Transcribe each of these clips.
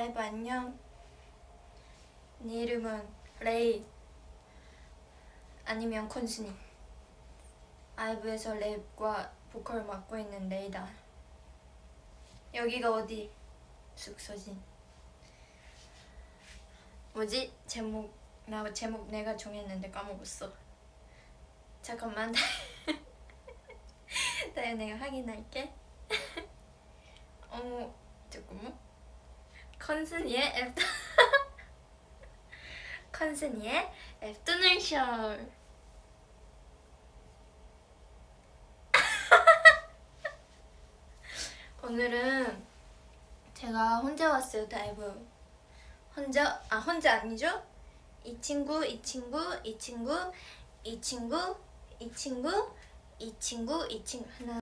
다이브 안녕. 내 이름은 레이. 아니면 콩순이 아이브에서 랩과 보컬을 맡고 있는 레이다. 여기가 어디? 숙소지. 뭐지? 제목 나 제목 내가 정했는데 까먹었어. 잠깐만. 다이 내가 확인할게. 어머 잠깐만 콩순이의 after 콩순이의 afternoon 쇼 오늘은 제가 혼자 왔어요 다이브. 혼자 아 혼자 아니죠? 이 친구 이 친구 이 친구 이 친구 이 친구 이 친구 이 친구. 하나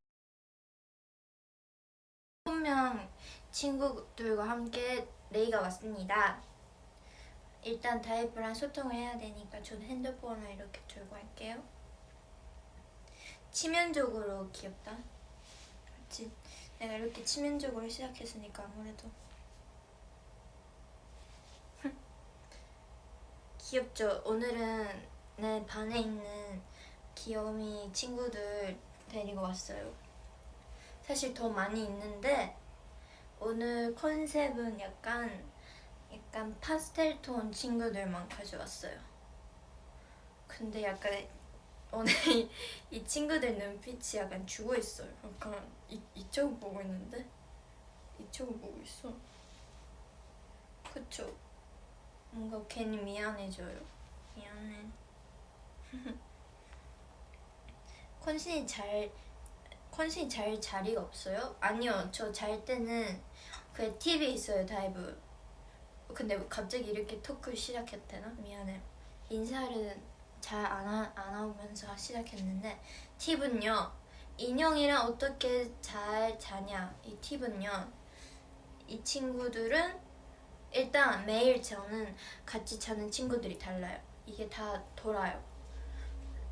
분명 친구들과 함께 레이가 왔습니다. 일단 다이브랑 소통을 해야 되니까 저는 핸드폰을 이렇게 들고 할게요. 치면적으로 귀엽다. 그렇지. 내가 이렇게 치면적으로 시작했으니까 아무래도. 귀엽죠? 오늘은 내 반에 있는 귀여움이 친구들 데리고 왔어요. 사실 더 많이 있는데 오늘 컨셉은 약간 약간 파스텔 톤 친구들만 가져왔어요. 근데 약간 오늘 이 친구들 눈빛이 약간 죽어 있어요. 약간 이, 이쪽 보고 있는데? 이쪽을 보고 있어. 그쵸? 뭔가 괜히 미안해져요. 미안해. 콩순이 잘 콩순이 잘 자리가 없어요? 아니요. 저 잘 때는 그 팁이 있어요 다이브. 근데 갑자기 이렇게 토크 시작했대나? 미안해요 인사를 잘 안 안 하면서 시작했는데 팁은요. 인형이랑 어떻게 잘 자냐 이 팁은요. 이 친구들은 일단 매일 저는 같이 자는 친구들이 달라요. 이게 다 돌아요.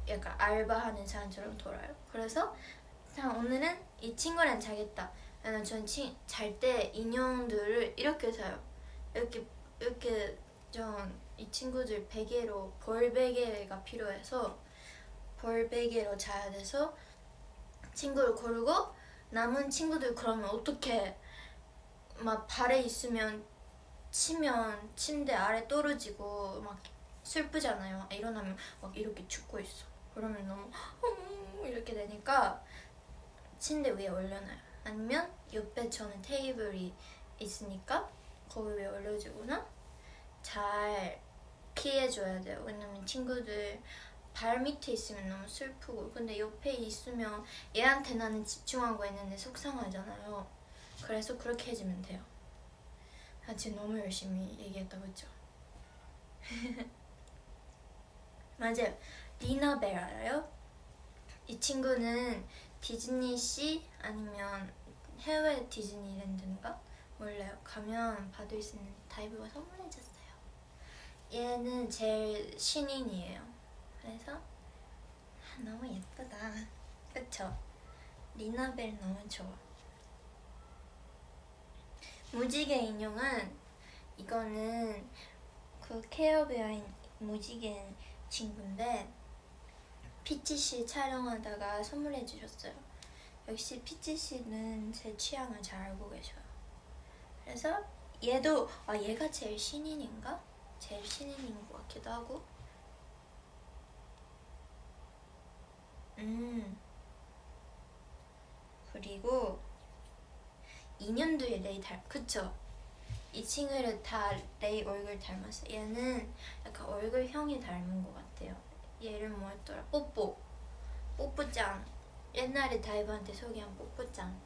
약간 알바하는 사람처럼 돌아요. 그래서 자 오늘은 이 친구랑 자겠다 전 잘 때 인형들을 이렇게 자요. 이렇게 이렇게 전 이 친구들 베개로 벌 베개가 필요해서 벌 베개로 자야 돼서 친구를 고르고 남은 친구들 그러면 어떻게 막 발에 있으면 치면 침대 아래 떨어지고 막 슬프잖아요. 일어나면 막 이렇게 죽고 있어. 그러면 너무 이렇게 되니까 침대 위에 올려놔요 아니면 옆에 저는 테이블이 있으니까 거기 위에 올려주거나? 잘 피해줘야 돼요. 왜냐면 친구들 발 밑에 있으면 너무 슬프고. 근데 옆에 있으면 얘한테 나는 집중하고 있는데 속상하잖아요. 그래서 그렇게 해주면 돼요. 아 지금 너무 열심히 얘기했다 그죠? 맞아요. 리나벨 알아요? 이 친구는 디즈니시 아니면 해외 디즈니랜드인가? 몰라요. 가면 받을 수 있는 다이브가 선물해줬어요. 얘는 제일 신인이에요. 그래서 아, 너무 예쁘다. 그쵸? 리나벨 너무 좋아. 무지개 인형은 이거는 그 케어베어인 무지개 친구인데 피치씨 촬영하다가 선물해 주셨어요. 역시 피치씨는 제 취향을 잘 알고 계셔요. 그래서 얘도 아 얘가 제일 신인인가? 제일 신인인 것 같기도 하고. 음. 그리고 2년 뒤에 레이 닮 그쵸? 이 친구를 다 레이 얼굴 닮았어 얘는 약간 얼굴형이 닮은 것 같아요 얘 이름 뭐였더라? 뽀뽀 뽀뽀짱 옛날에 다이브한테 소개한 뽀뽀짱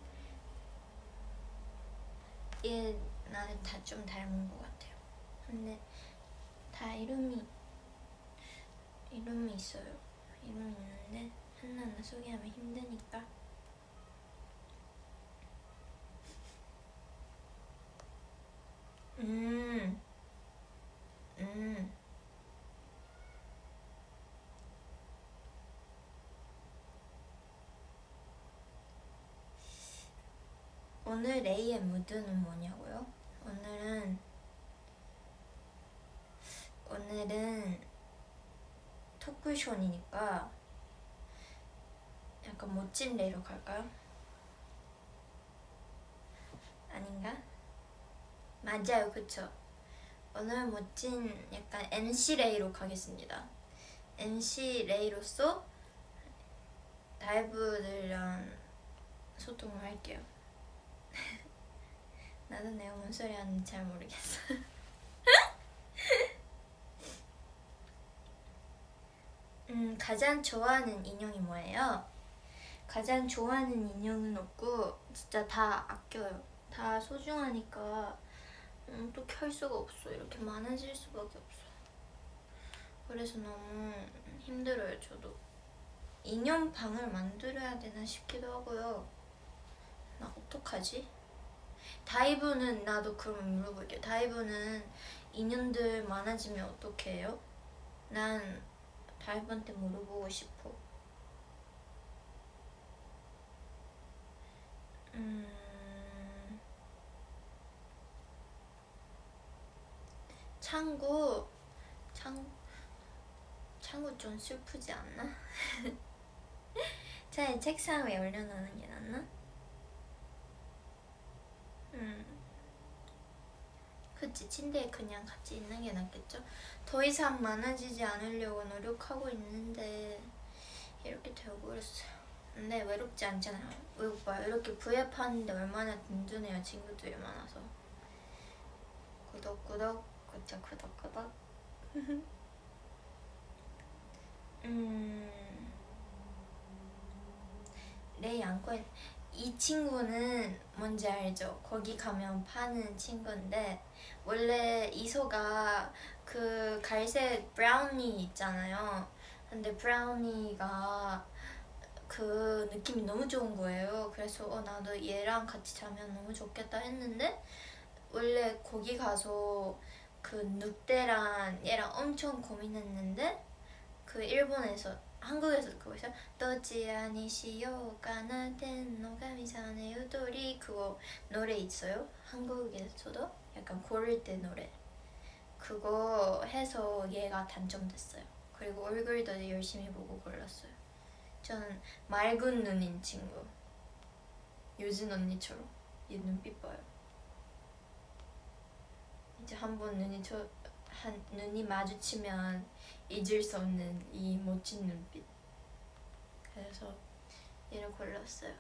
얘 나는 다 좀 닮은 것 같아요 근데 다 이름이 이름이 있어요 이름이 있는데 하나하나 소개하면 힘드니까 음. 음. 오늘 레이의 무드는 뭐냐고요? 오늘은 오늘은 토크쇼니까 약간 멋진 레이로 갈까요? 아닌가? 맞아요, 그쵸? 오늘 멋진 약간 MC 레이로 가겠습니다. MC 레이로서 다이브들이랑 소통을 할게요. 나도 내가 뭔 소리 하는지 잘 모르겠어. 음, 가장 좋아하는 인형이 뭐예요? 가장 좋아하는 인형은 없고 진짜 다 아껴요. 다 소중하니까 음, 또켤 수가 없어. 이렇게 많아질 수밖에 없어. 그래서 너무 힘들어요, 저도. 인형 방을 만들어야 되나 싶기도 하고요. 나 어떡하지? 다이브는 나도 그러면 물어볼게요. 다이브는 인연들 많아지면 어떻게 해요? 난 다이브한테 물어보고 싶어. 음... 창구 창 창구 좀 슬프지 않나? 차라리 책상 위에 올려놓는 게 낫나? 음. 그치 침대에 그냥 같이 있는 게 낫겠죠? 더 이상 많아지지 않으려고 노력하고 있는데 이렇게 되어버렸어요. 근데 외롭지 않잖아요. 외국 봐요 이렇게 V앱 하는데 얼마나 든든해요 친구들이 많아서. 구독 구독 구독 구독 구독 음... 레이 안고 있... 이 친구는 뭔지 알죠? 거기 가면 파는 친구인데 원래 이소가 그 갈색 브라우니 있잖아요 근데 브라우니가 그 느낌이 너무 좋은 거예요 그래서 어, 나도 얘랑 같이 자면 너무 좋겠다 했는데 원래 거기 가서 그 늑대랑 얘랑 엄청 고민했는데 그 일본에서 한국에서 그거 있어요 도지 아니시요 까나텐 노가미산의 유도리 그거 노래 있어요? 한국에서도? 약간 고를 때 노래. 그거 해서 얘가 당첨됐어요. 그리고 얼굴도 열심히 보고 골랐어요. 저는 맑은 눈인 친구. 유진 언니처럼. 얘 눈빛 봐요. 이제 한 번 눈이 저, 한, 눈이 마주치면 잊을 수 없는 이 멋진 눈빛. 그래서 얘를 골랐어요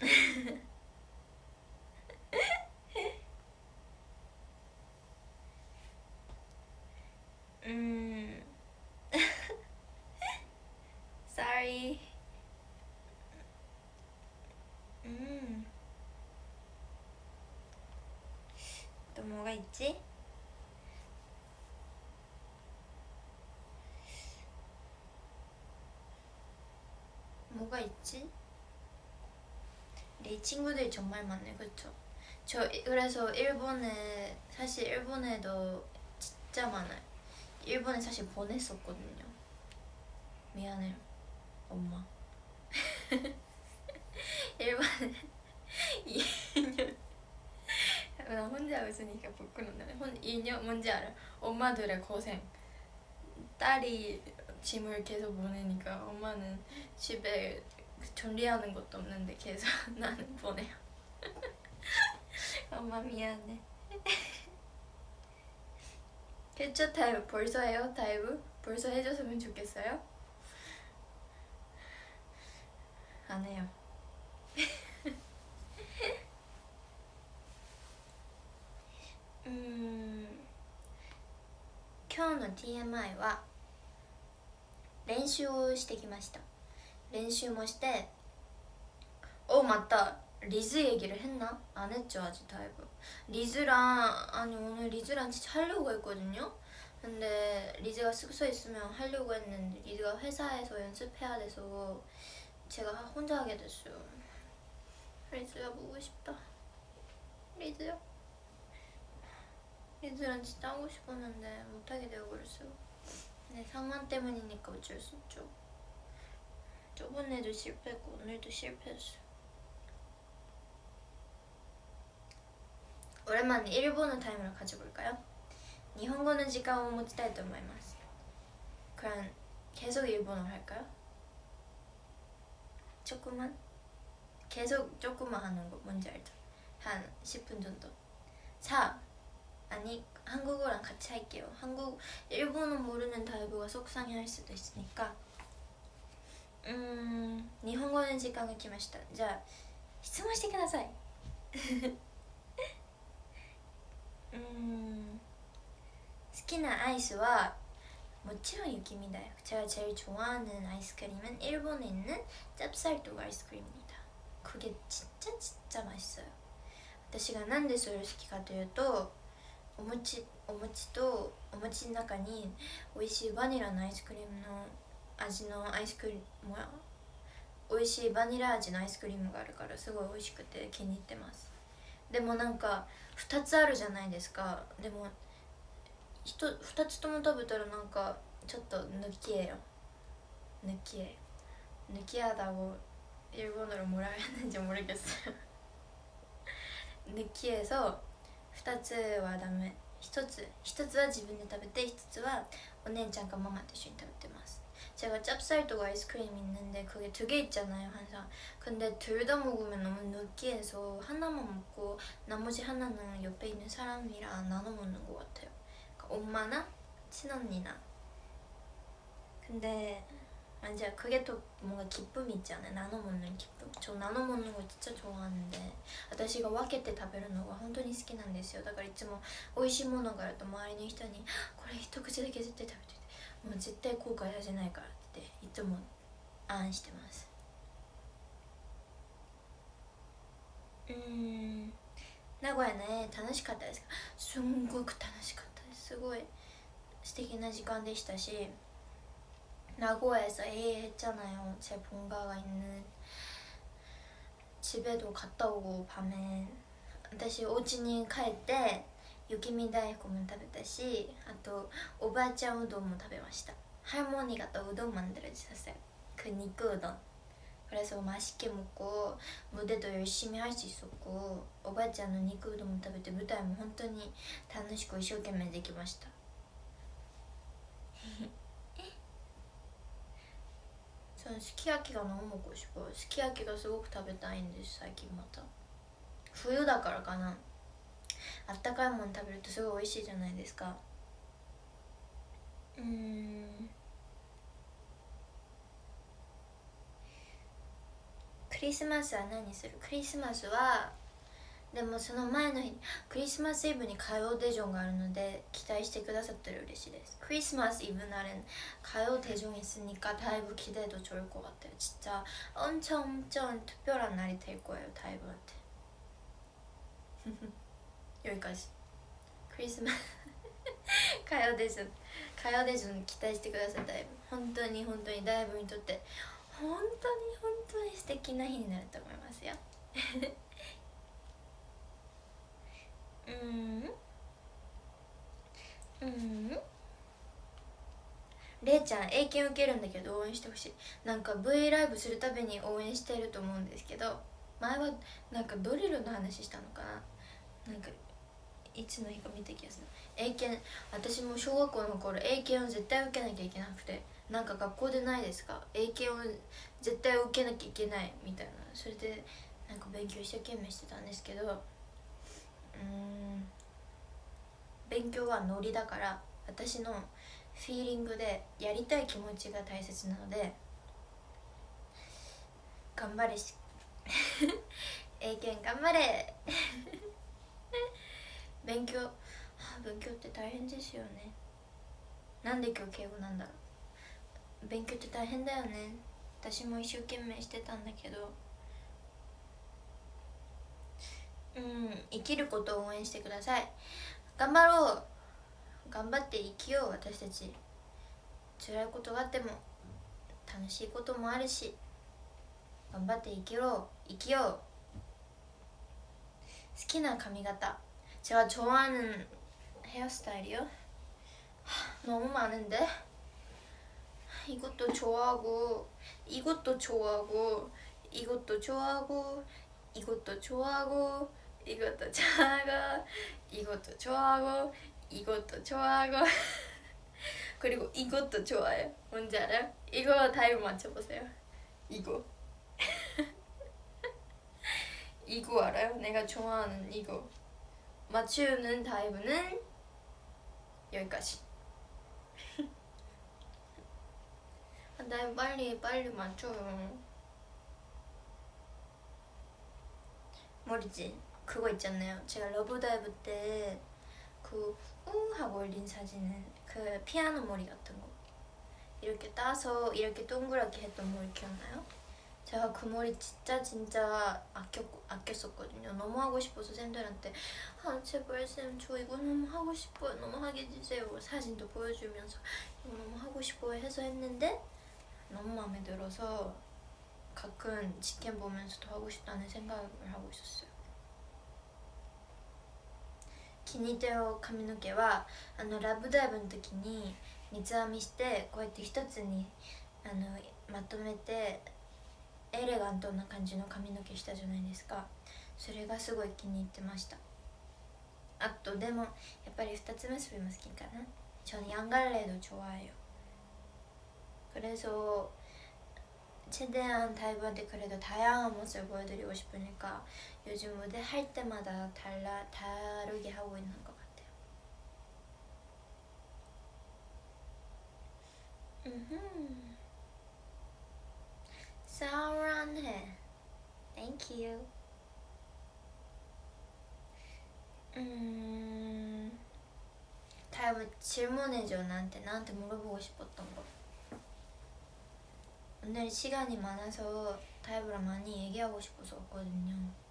음 sorry 음. 또 뭐가 있지? 뭐가 있지? 내 친구들이 정말 많네 그쵸? 저 그래서 일본에 사실 일본에도 진짜 많아요 일본에 사실 보냈었거든요 미안해요 엄마 일본에 2년 나 혼자 웃으니까 부끄럽네 혼 2년 뭔지 알아? 엄마들의 고생 딸이 짐을 계속 보내니까 엄마는 집에 정리하는 것도 없는데 계속 나는 보내요 엄마 미안해 캐쳐 타입 벌써 해요 타임? 벌써 해줬으면 좋겠어요? 안 해요 うん今日の TMI は練習をしてきました練習もして어 맞다 리즈 얘기를 했나? 안 했죠 아직 다이브 리즈랑 아니 오늘 리즈랑 진짜 하려고 했거든요 근데 리즈가 숙소에 있으면 하려고 했는데 리즈가 회사에서 연습해야 돼서 제가 혼자 하게 됐어요 리즈가 보고 싶다 리즈요? 리즈랑 진짜 하고 싶었는데 못하게 되어버렸어요 네, 상만 때문이니까 어쩔 수 없죠 저번에도 실패했고 오늘도 실패했어요 오랜만에 일본어 타임을 가져볼까요? 일본어는 시간을 持ちたいと思います 그럼 계속 일본어 할까요? 조금만? 계속 조금만 하는 거 뭔지 알죠? 한 10분 정도 자 아니 한국어랑 같이 할게요 한국 일본어 모르는 다이브가 속상해할 수도 있으니까 음 일본어는 시간이 来ましたじゃあ質問してください음好きなアイスはもちろん雪見だよ 제가 제일 좋아하는 아이스크림은 일본에 있는 짭쌀떡 아이스크림입니다 그게 진짜 진짜 맛있어요 私がなんでそれを好きかというと お餅お餅とお餅の中に美味しいバニラのアイスクリームの味のアイスクリームは美味しいバニラ味のアイスクリームがあるからすごい美味しくて気に入ってます。でもなんか2つあるじゃないですか。でも 2, つとも食べたらなんかちょっと抜きえよ。抜きえ。抜きあだを英語ならもらえないんじゃもらえです抜きえそう。2つはダメ1つ1つは自分で食べて1つはお姉ちゃんかママと一緒に食べてます 제가 짭쌀떡 아이스크림 있는데 그게 두 개 있잖아요 항상 근데 둘 다 먹으면 너무 느끼해서 하나만 먹고 나머지 하나는 옆에 있는 사람이랑 나눠 먹는 것 같아요 그러니까 엄마나 친언니나 근데 맞아요 그게 또 뭔가 기쁨이 있잖아요 나눠 먹는 기쁨 저 나눠 먹는 거 진짜 좋아하는데 私が分けて食べるのが本当に好きなんですよだからいつも美味しいものがあると周りの人に「これ一口だけ絶対食べててもう絶対後悔させないから」っていつも案してますうん名古屋ね楽しかったですかすんごく楽しかったですすごい素敵な時間でしたし 나고에서 A 했잖아요. 제 본가가 있는 집에도 갔다 오고 밤에 私お家に帰って雪見大根も食べたしあとおばあちゃんうどんも食べました할머니가 또 우동 만들어주셨어요 그肉うどん 그래서 맛있게 먹고 무대도 열심히 할 수 있었고 오바あちゃんの 肉うどんも 食べて舞台も本当に楽しく一生懸命できました すき焼きが飲むこしこすき焼きがすごく食べたいんです最近また。冬だからかな。あったかいもの食べるとすごい美味しいじゃないですか。うん。クリスマスは何する？クリスマスはでもその前の日クリスマスイブに火曜デジョンがあるので期待してくださったら嬉しいですクリスマスイブ날은가요대전있으니까다이브기대해도좋을것같아요진짜엄청엄청특별한날이될거예요다이브한테 여기까지クリスマス火曜デジョン火曜デジョン期待してくださいだいぶ本当に本当にダイブにとって本当に本当に素敵な日になると思いますよ うん。うん。れいちゃん英検受けるんだけど応援してほしい。なんか V ライブするたびに応援してると思うんですけど前はなんかドリルの話したのかな。なんかいつの日か見た気がする。英検私も小学校の頃英検を絶対受けなきゃいけなくてなんか学校でないですか？英検を絶対受けなきゃいけないみたいな。それでなんか勉強一生懸命してたんですけどうん。勉強はノリだから私のフィーリングでやりたい気持ちが大切なので頑張れし 英検頑張れ。勉強勉強って大変ですよね。なんで今日敬語なんだろう。勉強って大変だよね。私も一生懸命してたんだけどうん生きることを応援してください頑張ろう頑張って生きよう私たち辛いことがあっても楽しいこともあるし頑張って生きろ生きよう好きな髪型제가좋아하는헤어스타일이요너무많은데이것도좋아하고이것도좋아하고이것도좋아하고이것도좋아하고 이것도 좋아하고 이것도 좋아하고 이것도 좋아하고. 그리고 이것도 좋아요. 뭔지 알아요? 이거 다이브 맞춰보세요. 이거. 이거 알아요? 내가 좋아하는 이거. 맞추는 다이브는 여기까지. 아, 다이브 빨리 빨리 맞춰요. 모르지 그거 있잖아요. 제가 러브다이브 때 그 웅 하고 올린 사진은 그 피아노 머리 같은 거. 이렇게 따서 이렇게 동그랗게 했던 머리 기억나요? 제가 그 머리 진짜 진짜 아꼈, 아꼈었거든요. 너무 하고 싶어서 쌤들한테 아 제발 쌤 저 이거 너무 하고 싶어요. 너무 하게 해주세요. 사진도 보여주면서 이거 너무 하고 싶어요 해서 했는데 너무 마음에 들어서 가끔 직캠 보면서도 하고 싶다는 생각을 하고 있었어요 気に入ったよ髪の毛はあのラブダイブの時に三つ編みしてこうやって一つにあのまとめてエレガントな感じの髪の毛したじゃないですかそれがすごい気に入ってましたあとでもやっぱり二つ結びも好きかな저는양갈래도좋아해요그래서 최대한 다이브한테 그래도 다양한 모습을 보여드리고 싶으니까 요즘 무대 할 때마다 달라, 다르게 하고 있는 것 같아요. 음흠. 사랑해. Thank you. 음... 다이브 질문해줘 나한테. 나한테 물어보고 싶었던 거. 오늘 시간이 많아서 다이브랑 많이 얘기하고 싶어서 왔거든요.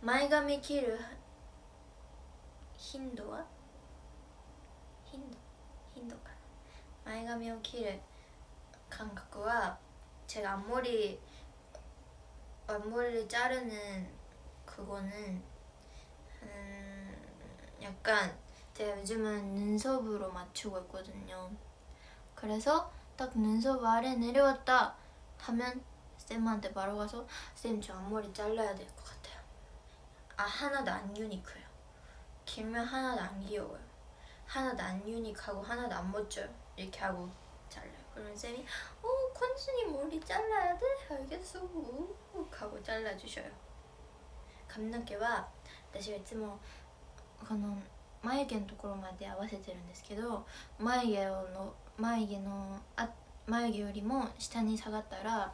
前髪切る頻度は 힌도 힌도가. 마이가미を 키를 감각과 제가 앞머리 앞머리를 자르는 그거는 음 약간 제가 요즘은 눈썹으로 맞추고 있거든요. 그래서 딱 눈썹 아래 내려왔다 하면 쌤한테 바로 가서 쌤 저 앞머리 잘라야 될 것 같아요 아 하나도 안 유니크해요 길면 하나도 안 귀여워요 하나도 안 유니크하고 하나도 안 멋져요 이렇게 하고 잘라요 그러면 쌤이 어 컨순이 머리 잘라야 돼? 알겠어 우 하고 잘라주셔요 감나게와 私はいつもこの眉毛のところまで合わせてるんですけど眉毛の眉毛のあ眉毛よりも下に下がったら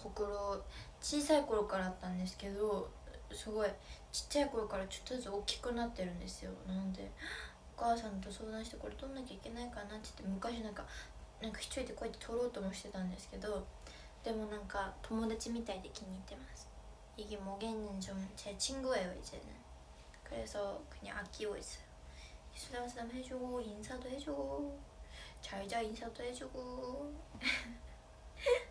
ほくろ小さい頃からあったんですけどすごいちっちゃい頃からちょっとずつ大きくなってるんですよなのでお母さんと相談してこれどんなきゃいけないかなって言って昔なんか友達みたいで気に入ってます이게목에있는점제친구예요이제는그래서그냥아끼고있어요 수담수담 해주고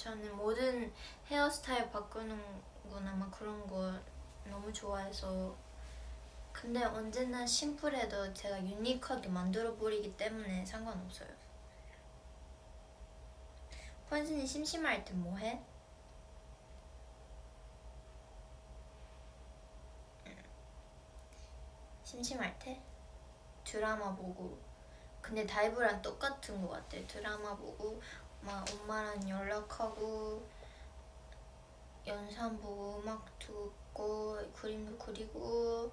저는 모든 헤어스타일 바꾸는 거나 막 그런 거 너무 좋아해서. 근데 언제나 심플해도 제가 유니크하게 만들어 버리기 때문에 상관없어요. 콘순이 심심할 때 뭐해? 심심할 때? 드라마 보고. 근데 다이브랑 똑같은 것 같아 드라마 보고 막 엄마랑 연락하고 영상 보고 음악 듣고 그림도 그리고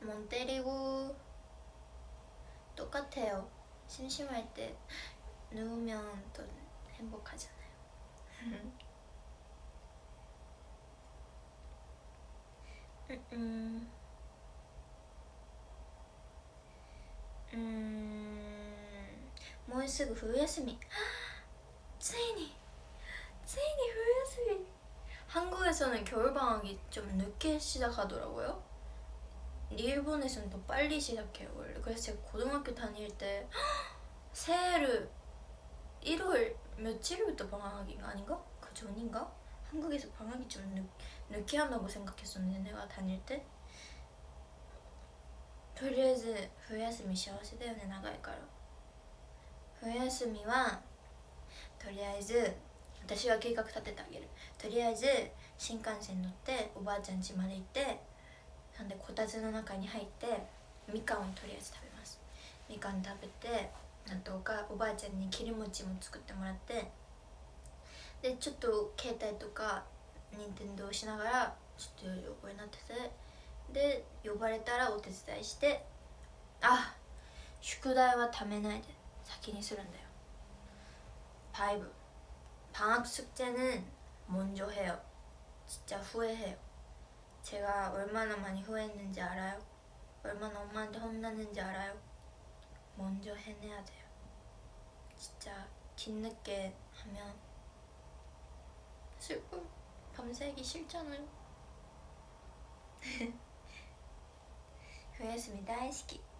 멍 때리고 똑같아요. 심심할 때 누우면 또 행복하잖아요. 음, 음, もうすぐ冬休みついについに冬休み 한국에서는 겨울방학이 좀 늦게 시작하더라고요 일본에서는 더 빨리 시작해요 원래 그래서 제가 고등학교 다닐 때 새해를 1월 며칠부터 방학인가 아닌가? 그 전인가? 한국에서 방학이 좀 늦, 늦게 한다고 생각했었는데 내가 다닐 때 とりあえず冬休み幸せだよね長いから 冬休みはとりあえず私が計画立ててあげる。とりあえず新幹線乗っておばあちゃん家まで行ってなんでこたつの中に入ってみかんをとりあえず食べます。みかん食べてなんとかおばあちゃんに切り餅も作ってもらってでちょっと携帯とか任天堂しながらちょっと横になっててで呼ばれたらお手伝いしてあ宿題はためないで。 사키니 싫은데요 바이브 방학 숙제는 먼저 해요 진짜 후회해요 제가 얼마나 많이 후회했는지 알아요? 얼마나 엄마한테 혼났는지 알아요? 먼저 해내야 돼요 진짜 뒤늦게 하면 슬픔 밤새기 싫잖아요 후회했습니다 시키.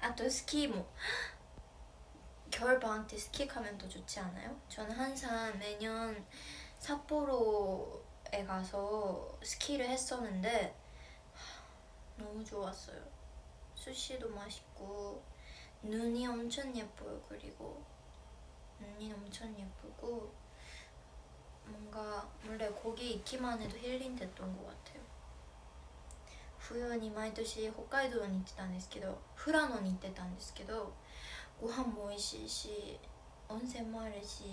아 또 스키 뭐. 겨울 방학 때 스키 가면 더 좋지 않아요? 저는 항상 매년 삿포로에 가서 스키를 했었는데 너무 좋았어요. 수시도 맛있고 눈이 엄청 예뻐요 그리고. 눈이 엄청 예쁘고 뭔가 원래 거기 있기만 해도 힐링됐던 것 같아요. 冬に毎年北海道に行ってたんですけど富良野に行ってたんですけどご飯も美味しいし温泉もあるし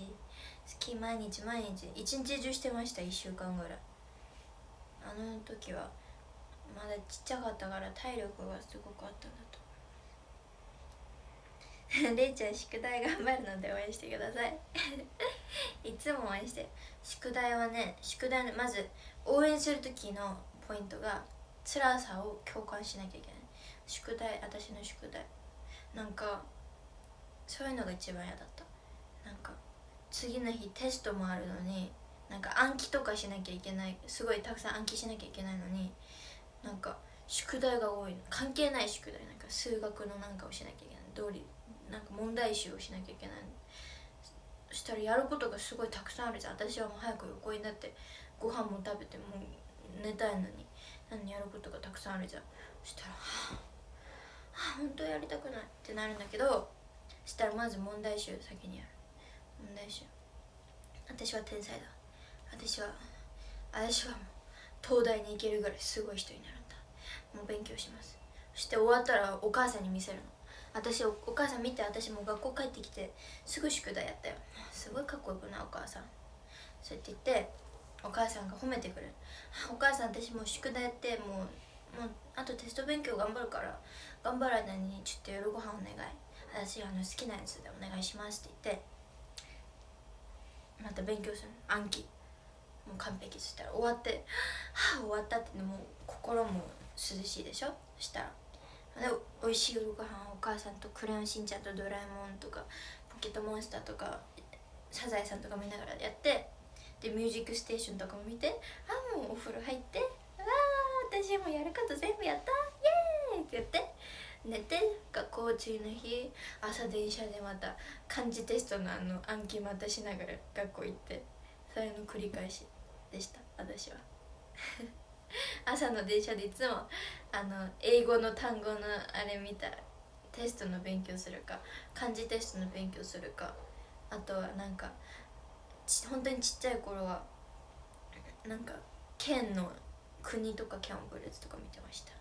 スキー毎日毎日一日中してました1週間ぐらい。あの時はまだちっちゃかったから体力がすごくあったんだと。思うれいちゃん宿題頑張るので応援してください。いつも応援して宿題はね宿題のまず応援する時のポイントが辛さを共感しなきゃいけない。宿題私の宿題。なんかそういうのが一番嫌だった。なんか次の日テストもあるのになんか暗記とかしなきゃいけない。すごいたくさん暗記しなきゃいけないのになんか宿題が多いの。関係ない宿題。なんか数学のなんかをしなきゃいけない。通りなんか問題集をしなきゃいけないそしたらやることがすごいたくさんあるじゃん。私はもう早く横になってご飯も食べてもう寝たいのに。何やることがたくさんあるじゃん。そしたらはあ、本当やりたくないってなるんだけどそしたらまず問題集先にやる。問題集。私は天才だ。私は私はもう東大に行けるぐらいすごい人になるんだ。もう勉強します。そして終わったらお母さんに見せるの。私おお母さん見て私も学校帰ってきてすぐ宿題やったよ。すごいかっこよくない？お母さん。そうやって言ってお母さんが褒めてくれる。お母さん私もう宿題やってもうもうあとテスト勉強頑張るから頑張る間にちょっと夜ご飯お願い。私あの好きなやつでお願いしますって言ってまた勉強する暗記。もう完璧。そしたら終わってはあ終わったってもう心も涼しいでしょ？そしたら。で美味しい夜ご飯お母さんとクレヨンしんちゃんとドラえもんとかポケットモンスターとかサザエさんとか見ながらやってでミュージックステーションとかも見てあもうお風呂入ってあ私もやること全部やったイエーイって言って寝て学校次の日朝電車でまた漢字テストのあの暗記またしながら学校行ってそれの繰り返しでした私は。朝の電車でいつもあの英語の単語のあれ見たテストの勉強するか漢字テストの勉強するかあとはなんか 本当にちっちゃい頃はなんか県の国とか県をブルーズとか見てました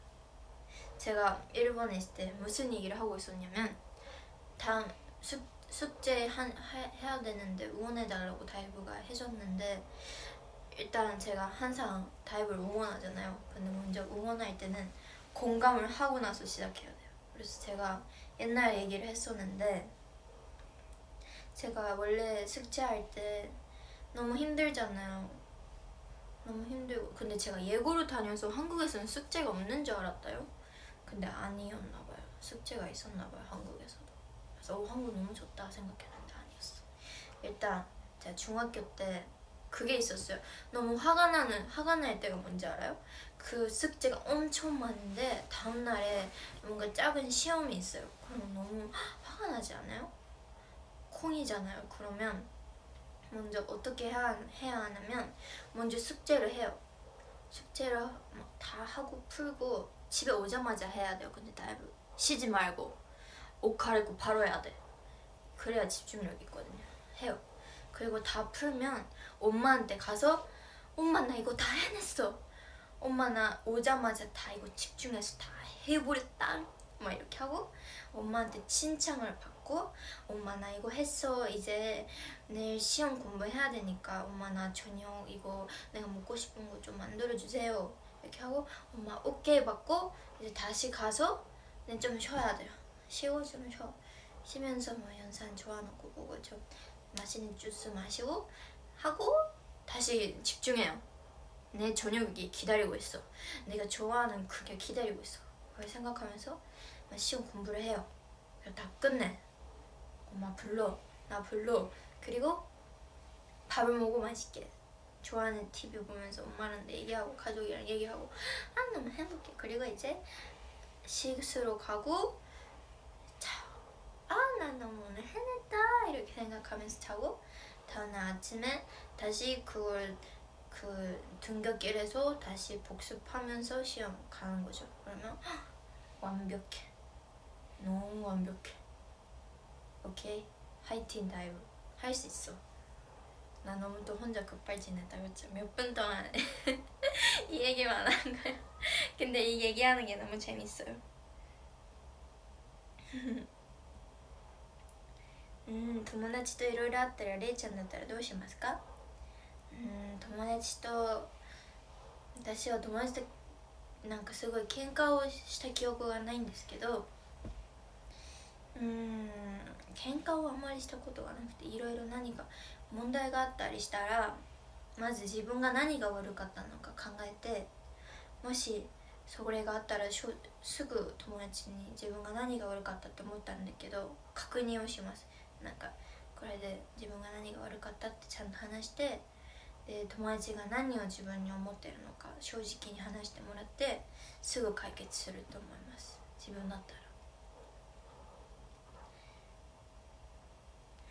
제가 일본에 있을 때 무슨 얘기를 하고 있었냐면 다 수, 숙제 한, 해, 해야 되는데 응원해달라고 다이브가 해줬는데 일단 제가 항상 다이브를 응원하잖아요 근데 먼저 응원할 때는 공감을 하고 나서 시작해야 돼요 그래서 제가 옛날 얘기를 했었는데 제가 원래 숙제할 때 너무 힘들잖아요. 너무 힘들고. 근데 제가 예고를 다녀서 한국에서는 숙제가 없는 줄 알았다요? 근데 아니었나 봐요. 숙제가 있었나 봐요 한국에서도. 그래서 오, 한국 너무 좋다 생각했는데 아니었어. 일단 제가 중학교 때 그게 있었어요. 너무 화가 나는 화가 날 때가 뭔지 알아요? 그 숙제가 엄청 많은데 다음날에 뭔가 작은 시험이 있어요. 그럼 너무 화가 나지 않아요? 콩이잖아요. 그러면 먼저 어떻게 해야, 하냐면 먼저 숙제를 해요. 숙제를 다 하고 풀고 집에 오자마자 해야 돼요. 근데 다이브 쉬지 말고 옷 갈아입고 바로 해야 돼. 그래야 집중력 있거든요. 해요. 그리고 다 풀면 엄마한테 가서 엄마 나 이거 다 해냈어. 엄마 나 오자마자 다 이거 집중해서 다 해버렸다. 막 이렇게 하고 엄마한테 칭찬을 받고 엄마 나 이거 했어. 이제 내일 시험 공부해야 되니까. 엄마 나 저녁 이거 내가 먹고 싶은 거 좀 만들어주세요. 이렇게 하고 엄마 오케이. 받고 이제 다시 가서 좀 쉬어야 돼요. 쉬고 좀 쉬어. 쉬면서 뭐 연산 좋아하는 거 보고 좀 맛있는 주스 마시고 하고 다시 집중해요. 내 저녁이 기다리고 있어. 내가 좋아하는 그게 기다리고 있어. 그걸 생각하면서 시험 공부를 해요. 다 끝내 엄마 불러 나 불러. 그리고 밥을 먹고 맛있게 좋아하는 TV 보면서 엄마랑 얘기하고 가족이랑 얘기하고 아 너무 행복해. 그리고 이제 식수로 가고 아난 너무 오늘 해냈다. 이렇게 생각하면서 자고 다음날 아침에 다시 그걸 그 등굣길에서 다시 복습하면서 시험 가는 거죠. 그러면 완벽해. 너무 완벽해 오케이 화이팅 다이브 할 수 있어 나 너무 또 혼자 급발진했다 그렇죠? 몇 분 동안 이 얘기만 한 거야 근데 이 얘기하는 게 너무 재밌어요 음, 友達といろいろあったられいちゃんだったらどうしますかうん友達と私は友達となんかすごい喧嘩をした記憶がないんですけどうん 喧嘩をあまりしたことがなくていろいろ何か問題があったりしたらまず自分が何が悪かったのか考えてもしそれがあったらしょすぐ友達に自分が何が悪かったって思ったんだけど確認をします。なんかこれで自分が何が悪かったってちゃんと話してで友達が何を自分に思ってるのか正直に話してもらってすぐ解決すると思います。自分だったら。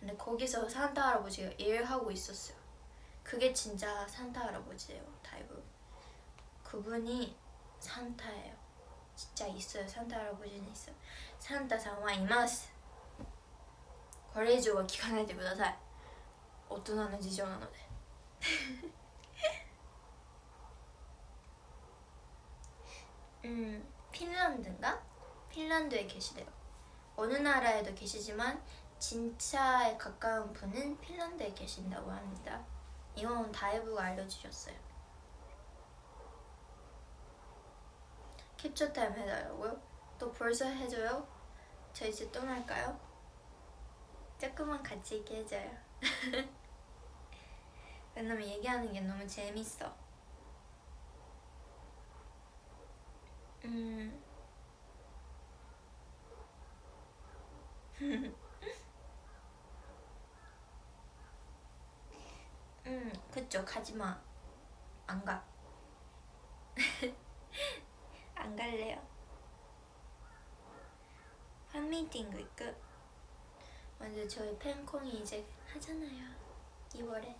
근데 거기서 산타 할아버지가 일하고 있었어요 그게 진짜 산타 할아버지예요 다이브 그분이 산타예요 진짜 있어요 산타 할아버지는 있어요 산타 상와 이마스 これ以上は聞かないでください大人の事情なので음 핀란드인가? 핀란드에 계시대요 어느 나라에도 계시지만 진짜에 가까운 분은 핀란드에 계신다고 합니다 이건 다이브가 알려주셨어요 캡처 타임 해달라고요? 또 벌써 해줘요? 저 이제 떠날까요? 조금만 같이 있게 해줘요 왜냐면 얘기하는 게 너무 재밌어 음. 음, 그쵸. 가지마. 안가. 안 갈래요. 팬미팅 行く 먼저 저희 팬콩이 이제 하잖아요. 2월에.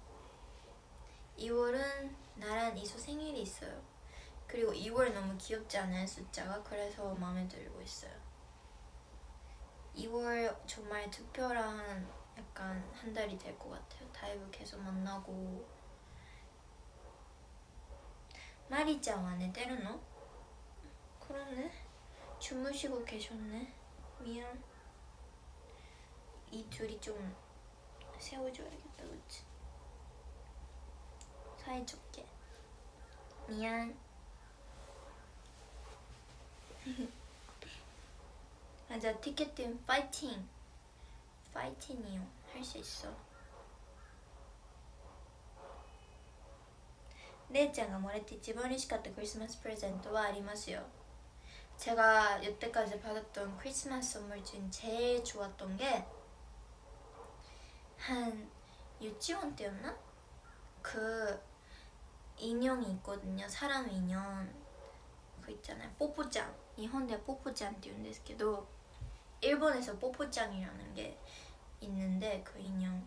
2월은 나랑 이서 생일이 있어요. 그리고 2월 너무 귀엽지 않아요 숫자가? 그래서 마음에 들고 있어요. 2월 정말 특별한 약간 한 달이 될 것 같아요 다이브 계속 만나고. マリちゃん、あ、寝てたの? 그러네. 주무시고 계셨네. 미안. 이 둘이 좀 세워줘야겠다 그치? 사이좋게. 미안. 맞아 티켓팅 파이팅. 파이팅이요. 할 수 있어 姉ちゃんがもらって一番嬉しかったクリスマスプレゼントはありますよ 제가 여태까지 받았던 크리스마스 선물 중 제일 좋았던 게 한 유치원 때였나? 그 인형이 있거든요 사람 인형 그 있잖아요 뽀뽀짱 일본대 뽀뽀짱 って言うんですけど 일본에서 뽀뽀짱이라는 게 있는데 그 인형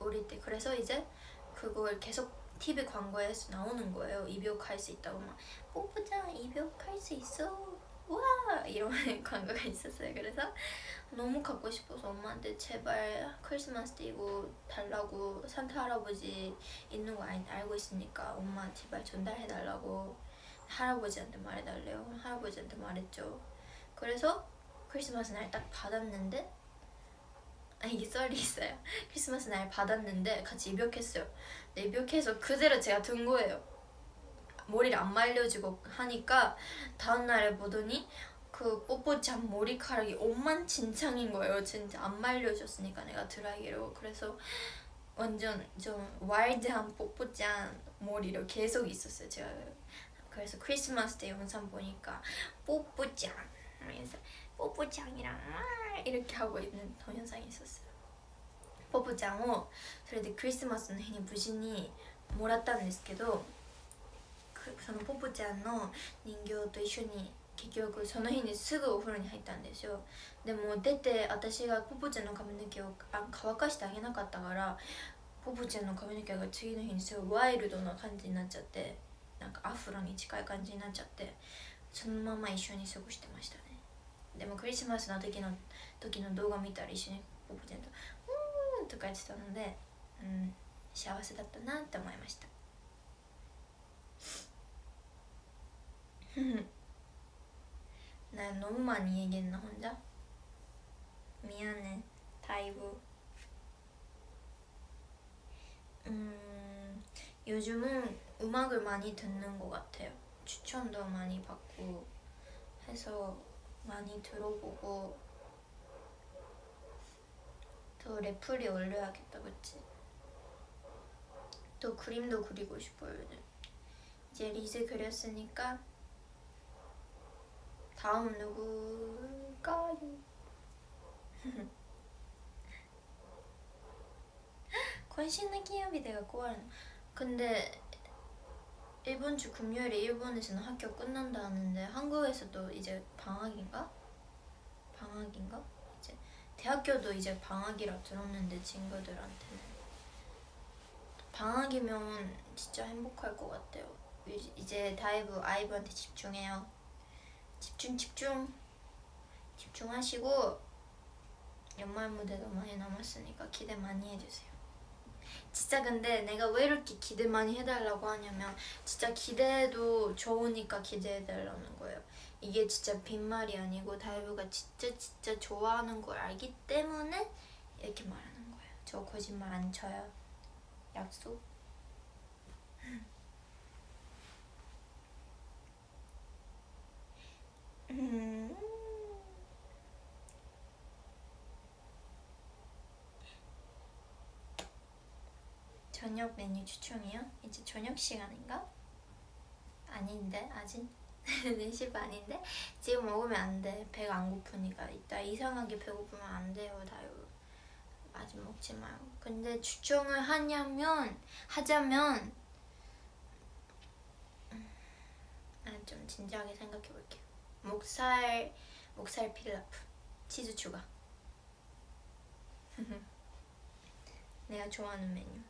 어릴 때 그래서 이제 그걸 계속 TV 광고에서 나오는 거예요. 입욕할 수 있다고 막 뽀뽀장 입욕할 수 있어. 와 이런 광고가 있었어요. 그래서 너무 갖고 싶어서 엄마한테 제발 크리스마스 때 이거 달라고 산타 할아버지 있는 거 알고 있으니까 엄마 제발 전달해 달라고 할아버지한테 말해달래요. 할아버지한테 말했죠. 그래서 크리스마스 날 딱 받았는데 아 이게 썰이 있어요. 크리스마스 날 받았는데 같이 입욕했어요. 네, 입욕해서 그대로 제가 든 거예요. 머리를 안 말려주고 하니까 다음날에 보더니 그 뽀뽀참 머리카락이 엉망진창인 거예요. 진짜 안 말려줬으니까 내가 드라이기로 그래서 완전 좀 와일드한 뽀뽀짠 머리로 계속 있었어요. 제가 그래서 크리스마스 때 영상 보니까 뽀뽀짱 하면서 뽀뽀짱이랑 이렇게 하고 있는 동영상이 있었어요. ポポちゃんをそれでクリスマスの日に無事にもらったんですけどそのポポちゃんの人形と一緒に結局その日にすぐお風呂に入ったんですよでも出て私がポポちゃんの髪の毛を乾かしてあげなかったからポポちゃんの髪の毛が次の日にすごいワイルドな感じになっちゃってなんかアフロに近い感じになっちゃってそのまま一緒に過ごしてましたね でもクリスマスの時の時の動画見たら一緒にポポちゃんととか言ってたので、うん、幸せだったなって思いました나 너무 많이 얘기했나 혼자? 미안해 다이브 음 요즘은 음악을 많이 듣는 것 같아요 추천도 많이 받고 해서 많이 들어보고 더 레플이 올려야겠다 그치? 또 그림도 그리고 싶어요 요즘 이제 리즈 그렸으니까 다음은 누굴까요? 건신의 기업이 내가 꼬아는 근데 이번 주 금요일에 일본에서는 학교 끝난다 하는데 한국에서도 이제 방학인가? 방학인가? 대학교도 이제 방학이라 들었는데 친구들한테는. 방학이면 진짜 행복할 것 같아요. 이제 다이브 아이브한테 집중해요. 집중 집중. 집중하시고 연말 무대도 많이 남았으니까 기대 많이 해주세요 진짜 근데 내가 왜 이렇게 기대 많이 해달라고 하냐면 진짜 기대도 좋으니까 기대해달라는 거예요. 이게 진짜 빈말이 아니고 다이브가 진짜 진짜 좋아하는 걸 알기 때문에 이렇게 말하는 거예요. 저 거짓말 안 쳐요. 약속? 음. 저녁 메뉴 추천이요? 이제 저녁 시간인가? 아닌데 아직 4시 반인데 지금 먹으면 안 돼. 배가 안 고프니까 이따 이상하게 배고프면 안 돼요, 다요. 아직 먹지 마요. 근데 추천을 하냐면 하자면 음, 아, 좀 진지하게 생각해 볼게요. 목살 목살 필라프 치즈 추가. 내가 좋아하는 메뉴.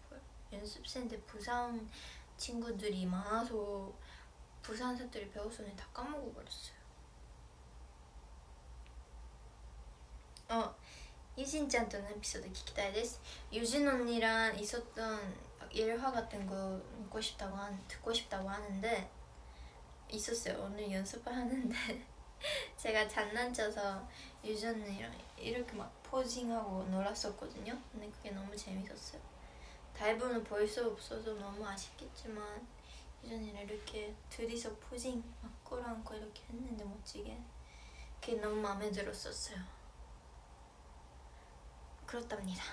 연습생인데 부산 친구들이 많아서 부산 사투리 배웠었는데 다 까먹어 버렸어요. 어, 유진 짠との 에피소드 聞きたいです. 유진 언니랑 있었던 일화 같은 거 듣고 싶다고 한 듣고 싶다고 하는데 있었어요. 오늘 연습을 하는데 제가 장난쳐서 유진 언니랑 이렇게 막 포징하고 놀았었거든요. 근데 그게 너무 재밌었어요. 다이브는 볼수 없어서 너무 아쉽겠지만 예전에 이렇게 둘이서 포징 막 끌어안고 이렇게 했는데 멋지게. 그게 너무 마음에 들었었어요. 그렇답니다.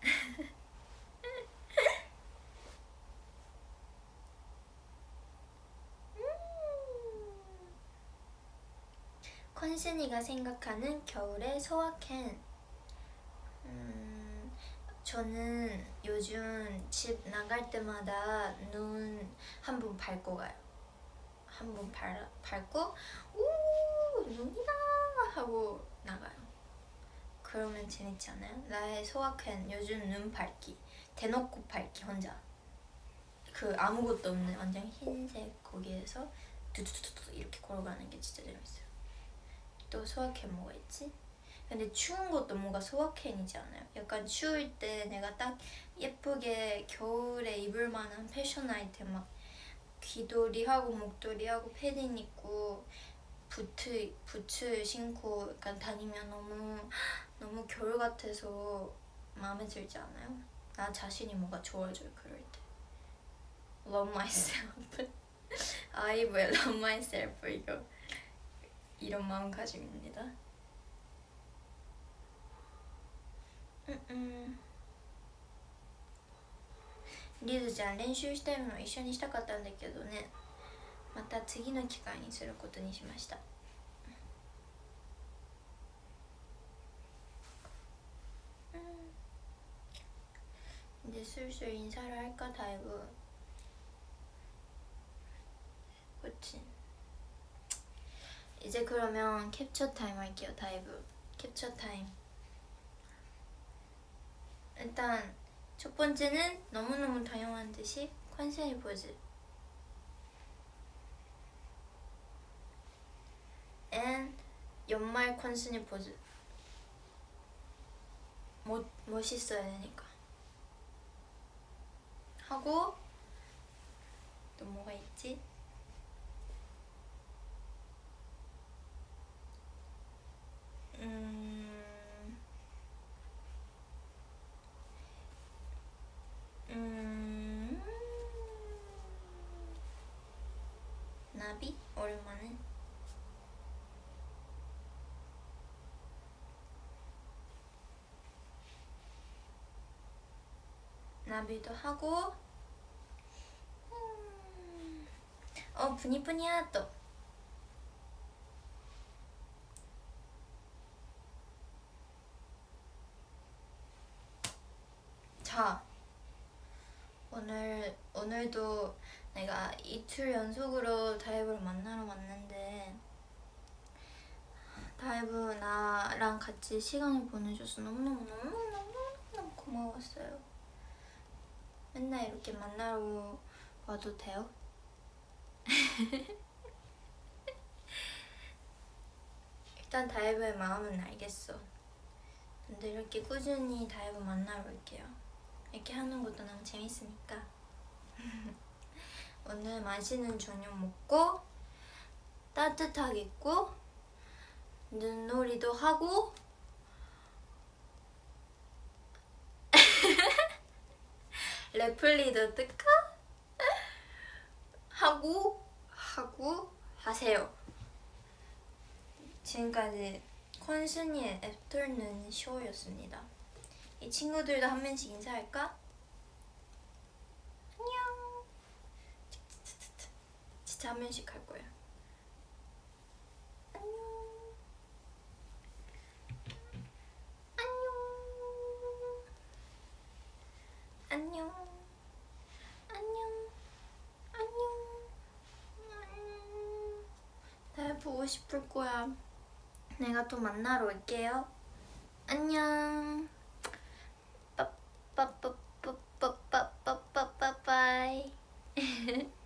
컨신이가 생각하는 겨울의 소확행. 음... 저는 요즘 집 나갈 때마다 눈 한 번 밟고 가요. 한 번 밟고 오 눈이다 하고 나가요. 그러면 재밌지 않아요? 나의 소확행 요즘 눈 밟기 대놓고 밟기 혼자 그 아무것도 없는 완전 흰색 거기에서 두두두두 이렇게 걸어가는 게 진짜 재밌어요. 또 소확행 뭐가 있지? 근데 추운 것도 뭔가 소확행이지 않아요? 약간 추울 때 내가 딱 예쁘게 겨울에 입을 만한 패션 아이템 막 귀돌이하고 목도리하고 패딩 입고 부츠 부츠 신고 약간 다니면 너무 너무 겨울 같아서 마음에 들지 않아요? 나 자신이 뭔가 좋아져요 그럴 때. Love myself. I will love myself 이거 이런 마음가짐입니다. うんリズちゃん練習したいの一緒にしたかったんだけどねまた次の機会にすることにしました이제슬슬인사를할까다이브그치이제그러면캡처타임할게요다이브캡처타임 일단 첫 번째는 너무너무 다양한 듯이 컨셉이 포즈. And 연말 컨셉이 포즈. 멋, 멋있어야 되니까. 하고 또 뭐가 있지? 음... 음... 나비? 오랜만에 나비도 하고. 음... 어 부니부니야 또. 자, 오늘 오늘도 내가 이틀 연속으로 다이브를 만나러 왔는데 다이브 나랑 같이 시간을 보내줘서 너무너무 너무너무 고마웠어요. 맨날 이렇게 만나러 와도 돼요? 일단 다이브의 마음은 알겠어. 근데 이렇게 꾸준히 다이브 만나러 올게요. 이렇게 하는 것도 너무 재밌으니까. 오늘 맛있는 저녁 먹고 따뜻하게 입고 눈놀이도 하고 레플리도 뜰까? 하고 하고 하세요. 지금까지 콘순이의 애프터눈 쇼였습니다. 이 친구들도 한 명씩 인사할까? 안녕. 진짜 한 명씩 할 거야. 안녕. 안녕. 보고 싶을 거야. 내가 또 만나러 올게요. 안녕. 빠빠빠빠빠빠빠빠빠이.